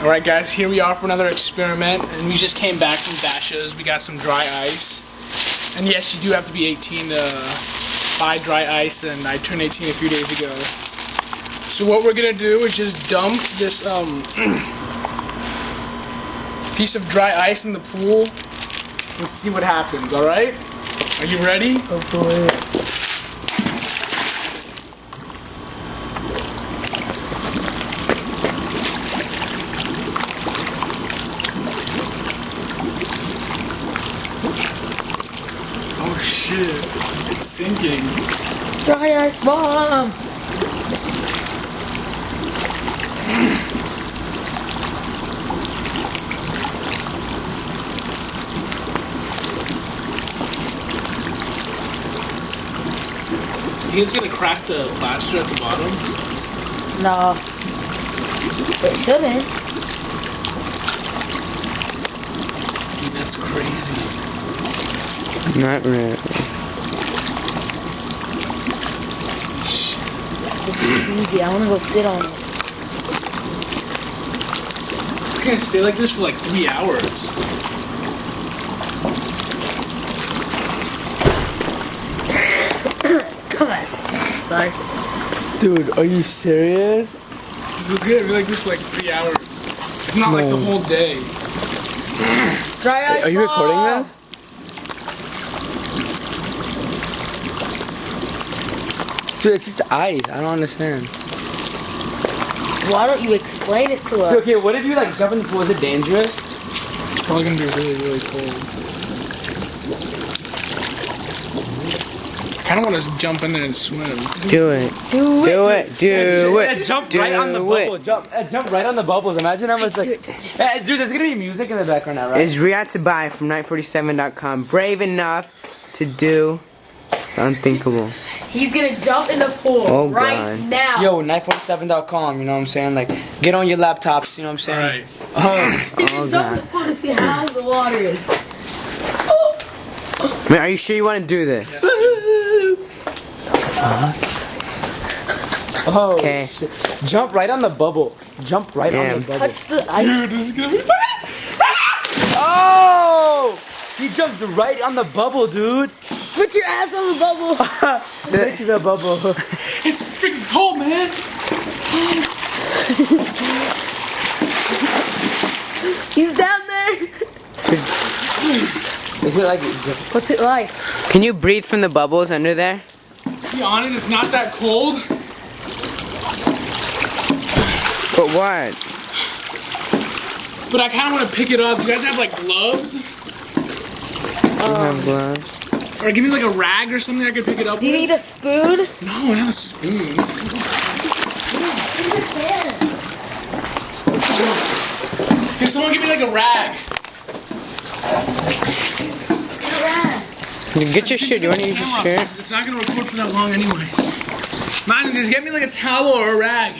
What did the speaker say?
Alright guys, here we are for another experiment, and we just came back from Dasha's. We got some dry ice. And yes, you do have to be 18 to buy dry ice, and I turned 18 a few days ago. So what we're gonna do is just dump this um, piece of dry ice in the pool and see what happens, alright? Are you ready? Oh boy. Oh shit, it's sinking. Dry ice bomb! You think it's gonna crack the plaster at the bottom? No. It shouldn't. Dude, that's crazy. Not really. Easy. I wanna go sit on it. It's gonna stay like this for like three hours. Come on. Sorry. Dude, are you serious? So it's gonna be like this for like three hours. It's not like the whole day. Dry ice Are you recording this? Dude, it's just ice. I don't understand. Why don't you explain it to us? Okay, what if you like jump in the pool? Is it dangerous? It's probably gonna be really, really cold. I kinda wanna jump in there and swim. Do it. Do Do it. Do Yeah, it. jump Do right on the it. Jump, uh, jump right on the bubbles. Imagine how much like. Just- Eh, dude, there's gonna be music in the background now, right? Is Riyadh to buy from night47.com brave enough to do the unthinkable? He's gonna jump in the pool Oh, right God. now. Yo, night47.com. You know what I'm saying? Like, get on your laptops. You know what I'm saying? Alright. He's oh. gonna oh, jump in the pool to see how the water is. Man, are you sure you want to do this? Uh-huh. Oh, Okay. shit. Jump right on the bubble. Jump right on the bubble. Touch the ice. Dude, this is gonna be ah! Oh! He jumped right on the bubble, dude. Put your ass on the bubble. Stick to the bubble. It's freaking cold, man! He's down there. Is it like? What's it like? Can you breathe from the bubbles under there? To be honest, it's not that cold. But what? But I kinda wanna pick it up. You guys have like gloves? I don't have gloves. Or give me like a rag or something I could pick it up Do you with? need a spoon? No, not a spoon. Here, someone give me like a rag. You Get your shit. Do you want to use your Camera. shirt? It's not gonna record for that long anyway. Man, just get me like a towel or a rag.